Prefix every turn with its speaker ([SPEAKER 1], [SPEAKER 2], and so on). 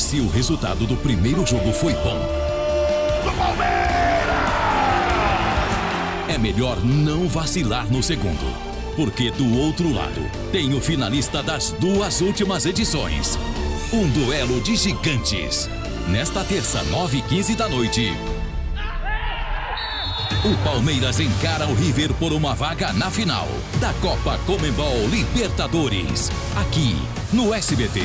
[SPEAKER 1] Se o resultado do primeiro jogo foi bom,
[SPEAKER 2] Do Palmeiras!
[SPEAKER 1] é melhor não vacilar no segundo. Porque do outro lado tem o finalista das duas últimas edições. Um duelo de gigantes. Nesta terça, 9h15 da noite. O Palmeiras encara o River por uma vaga na final da Copa Comembol Libertadores. Aqui no SBT.